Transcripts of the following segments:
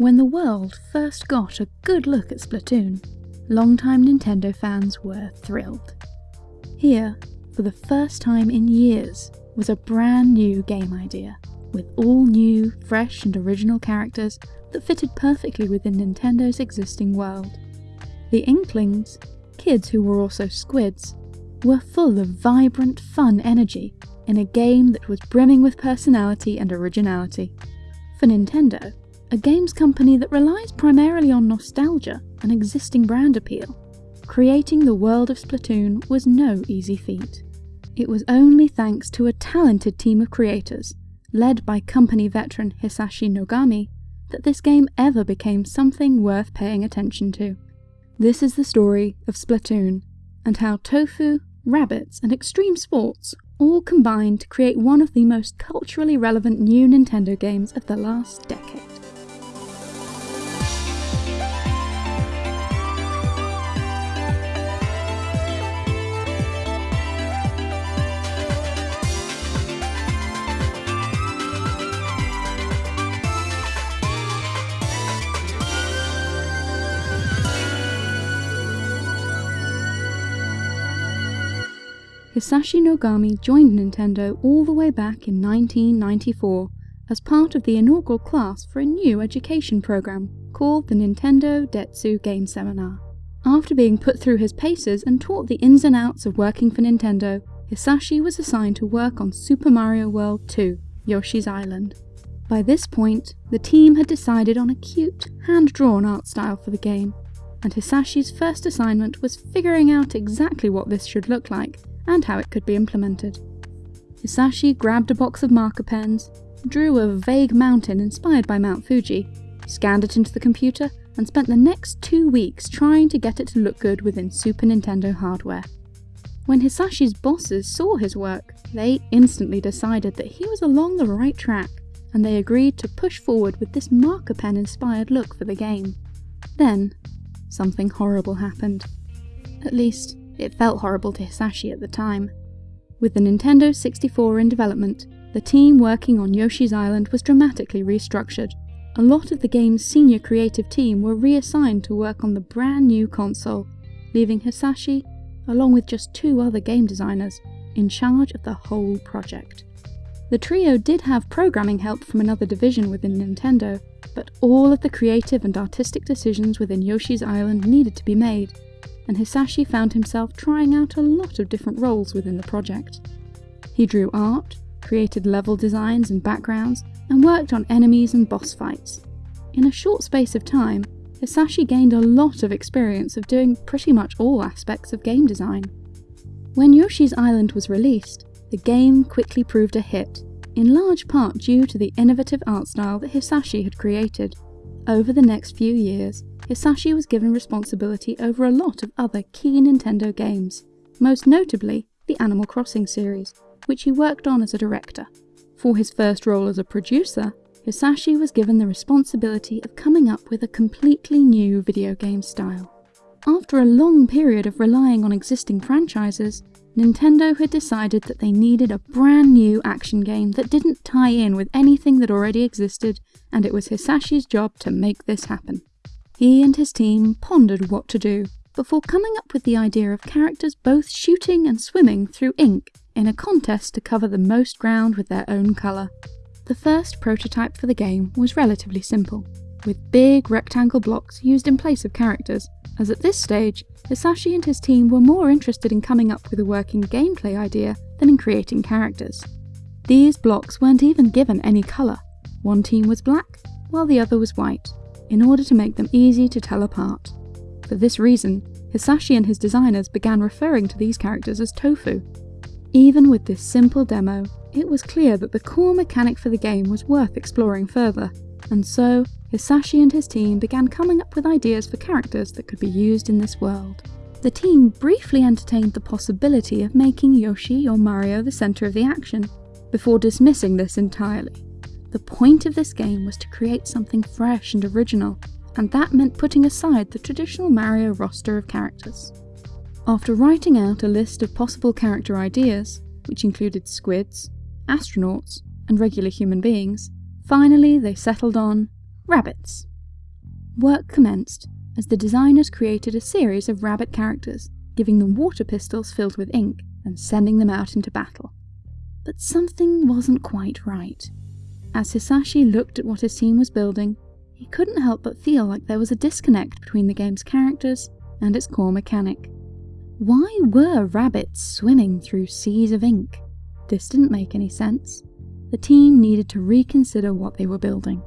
When the world first got a good look at Splatoon, longtime Nintendo fans were thrilled. Here, for the first time in years, was a brand new game idea, with all new, fresh and original characters that fitted perfectly within Nintendo's existing world. The Inklings, kids who were also squids, were full of vibrant, fun energy in a game that was brimming with personality and originality. For Nintendo, a games company that relies primarily on nostalgia and existing brand appeal, creating the world of Splatoon was no easy feat. It was only thanks to a talented team of creators, led by company veteran Hisashi Nogami, that this game ever became something worth paying attention to. This is the story of Splatoon, and how tofu, rabbits, and extreme sports all combined to create one of the most culturally relevant new Nintendo games of the last decade. Hisashi Nogami joined Nintendo all the way back in 1994 as part of the inaugural class for a new education program called the Nintendo Dentsu Game Seminar. After being put through his paces and taught the ins and outs of working for Nintendo, Hisashi was assigned to work on Super Mario World 2, Yoshi's Island. By this point, the team had decided on a cute, hand-drawn art style for the game, and Hisashi's first assignment was figuring out exactly what this should look like and how it could be implemented. Hisashi grabbed a box of marker pens, drew a vague mountain inspired by Mount Fuji, scanned it into the computer, and spent the next two weeks trying to get it to look good within Super Nintendo hardware. When Hisashi's bosses saw his work, they instantly decided that he was along the right track, and they agreed to push forward with this marker pen inspired look for the game. Then, something horrible happened. At least, it felt horrible to Hisashi at the time. With the Nintendo 64 in development, the team working on Yoshi's Island was dramatically restructured. A lot of the game's senior creative team were reassigned to work on the brand new console, leaving Hisashi, along with just two other game designers, in charge of the whole project. The trio did have programming help from another division within Nintendo, but all of the creative and artistic decisions within Yoshi's Island needed to be made, and Hisashi found himself trying out a lot of different roles within the project. He drew art, created level designs and backgrounds, and worked on enemies and boss fights. In a short space of time, Hisashi gained a lot of experience of doing pretty much all aspects of game design. When Yoshi's Island was released, the game quickly proved a hit, in large part due to the innovative art style that Hisashi had created. Over the next few years, Hisashi was given responsibility over a lot of other key Nintendo games, most notably the Animal Crossing series, which he worked on as a director. For his first role as a producer, Hisashi was given the responsibility of coming up with a completely new video game style. After a long period of relying on existing franchises, Nintendo had decided that they needed a brand new action game that didn't tie in with anything that already existed, and it was Hisashi's job to make this happen. He and his team pondered what to do before coming up with the idea of characters both shooting and swimming through ink in a contest to cover the most ground with their own colour. The first prototype for the game was relatively simple, with big rectangle blocks used in place of characters, as at this stage, Hisashi and his team were more interested in coming up with a working gameplay idea than in creating characters. These blocks weren't even given any colour. One team was black, while the other was white, in order to make them easy to tell apart. For this reason, Hisashi and his designers began referring to these characters as tofu. Even with this simple demo, it was clear that the core mechanic for the game was worth exploring further, and so Hisashi and his team began coming up with ideas for characters that could be used in this world. The team briefly entertained the possibility of making Yoshi or Mario the centre of the action, before dismissing this entirely. The point of this game was to create something fresh and original, and that meant putting aside the traditional Mario roster of characters. After writing out a list of possible character ideas, which included squids, astronauts, and regular human beings, finally they settled on rabbits. work commenced as the designers created a series of rabbit characters, giving them water pistols filled with ink and sending them out into battle. But something wasn't quite right. As Hisashi looked at what his team was building, he couldn't help but feel like there was a disconnect between the game's characters and its core mechanic. Why were rabbits swimming through seas of ink? This didn't make any sense. The team needed to reconsider what they were building.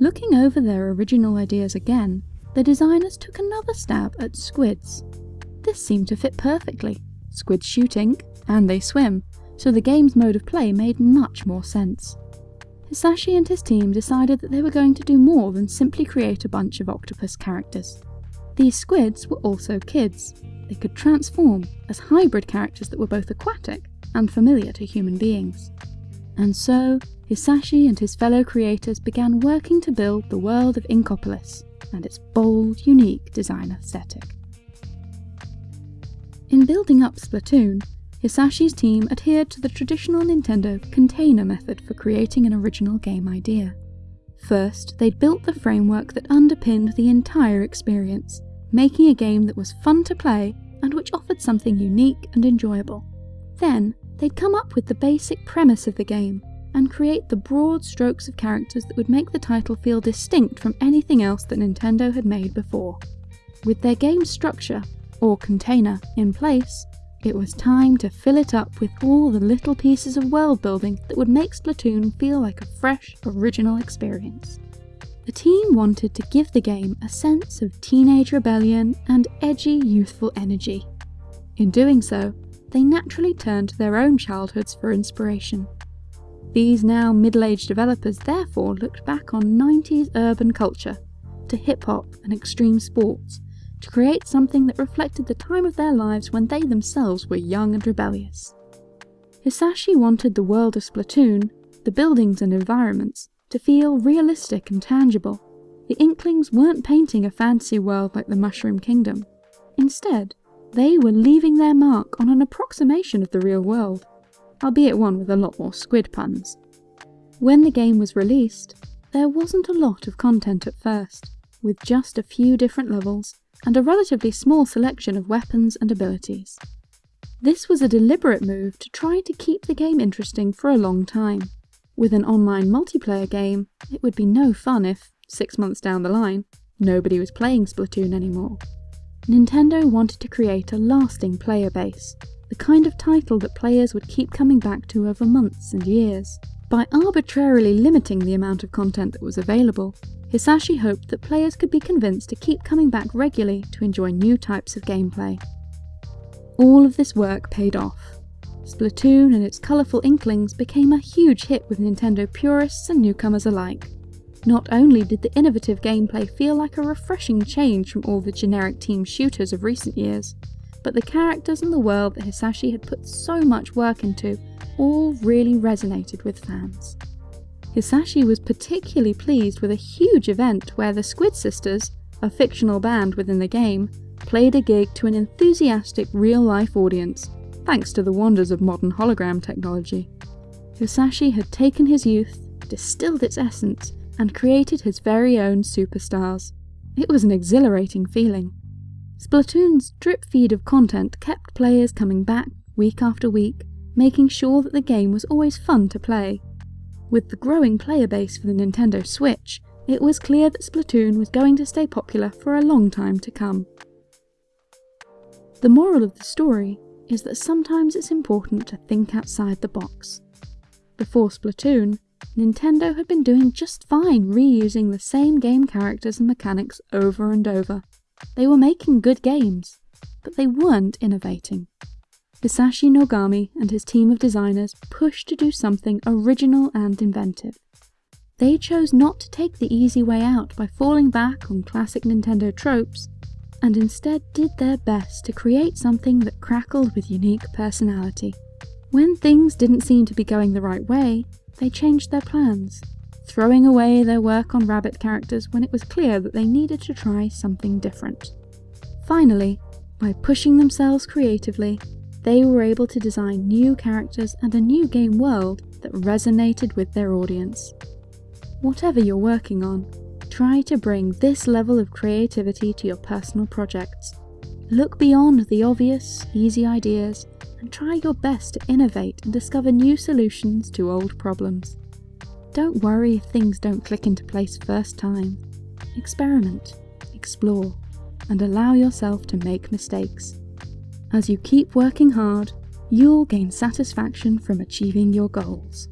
Looking over their original ideas again, the designers took another stab at squids. This seemed to fit perfectly. Squids shoot ink, and they swim, so the game's mode of play made much more sense. Hisashi and his team decided that they were going to do more than simply create a bunch of octopus characters. These squids were also kids. They could transform as hybrid characters that were both aquatic and familiar to human beings. And so, Hisashi and his fellow creators began working to build the world of Inkopolis and its bold, unique design aesthetic. In building up Splatoon, Hisashi's team adhered to the traditional Nintendo container method for creating an original game idea. First, they'd built the framework that underpinned the entire experience, making a game that was fun to play and which offered something unique and enjoyable. Then, they'd come up with the basic premise of the game and create the broad strokes of characters that would make the title feel distinct from anything else that Nintendo had made before. With their game structure, or container, in place, it was time to fill it up with all the little pieces of world building that would make Splatoon feel like a fresh, original experience. The team wanted to give the game a sense of teenage rebellion and edgy youthful energy. In doing so, they naturally turned to their own childhoods for inspiration. These now middle-aged developers therefore looked back on 90s urban culture, to hip-hop and extreme sports, to create something that reflected the time of their lives when they themselves were young and rebellious. Hisashi wanted the world of Splatoon, the buildings and environments, to feel realistic and tangible. The Inklings weren't painting a fantasy world like the Mushroom Kingdom. Instead, they were leaving their mark on an approximation of the real world, albeit one with a lot more squid puns. When the game was released, there wasn't a lot of content at first, with just a few different levels and a relatively small selection of weapons and abilities. This was a deliberate move to try to keep the game interesting for a long time. With an online multiplayer game, it would be no fun if, six months down the line, nobody was playing Splatoon anymore. Nintendo wanted to create a lasting player base, the kind of title that players would keep coming back to over months and years. By arbitrarily limiting the amount of content that was available, Hisashi hoped that players could be convinced to keep coming back regularly to enjoy new types of gameplay. All of this work paid off. Splatoon and its colourful inklings became a huge hit with Nintendo purists and newcomers alike. Not only did the innovative gameplay feel like a refreshing change from all the generic team shooters of recent years, but the characters and the world that Hisashi had put so much work into all really resonated with fans. Hisashi was particularly pleased with a huge event where the Squid Sisters, a fictional band within the game, played a gig to an enthusiastic real-life audience, thanks to the wonders of modern hologram technology. Hisashi had taken his youth, distilled its essence, and created his very own superstars. It was an exhilarating feeling. Splatoon's drip feed of content kept players coming back week after week, making sure that the game was always fun to play. With the growing player base for the Nintendo Switch, it was clear that Splatoon was going to stay popular for a long time to come. The moral of the story is that sometimes it's important to think outside the box. Before Splatoon, Nintendo had been doing just fine reusing the same game characters and mechanics over and over. They were making good games, but they weren't innovating. Hisashi Nogami and his team of designers pushed to do something original and inventive. They chose not to take the easy way out by falling back on classic Nintendo tropes, and instead did their best to create something that crackled with unique personality. When things didn't seem to be going the right way, they changed their plans, throwing away their work on rabbit characters when it was clear that they needed to try something different. Finally, by pushing themselves creatively, they were able to design new characters and a new game world that resonated with their audience. Whatever you're working on, Try to bring this level of creativity to your personal projects. Look beyond the obvious, easy ideas try your best to innovate and discover new solutions to old problems. Don't worry if things don't click into place first time. Experiment, explore, and allow yourself to make mistakes. As you keep working hard, you'll gain satisfaction from achieving your goals.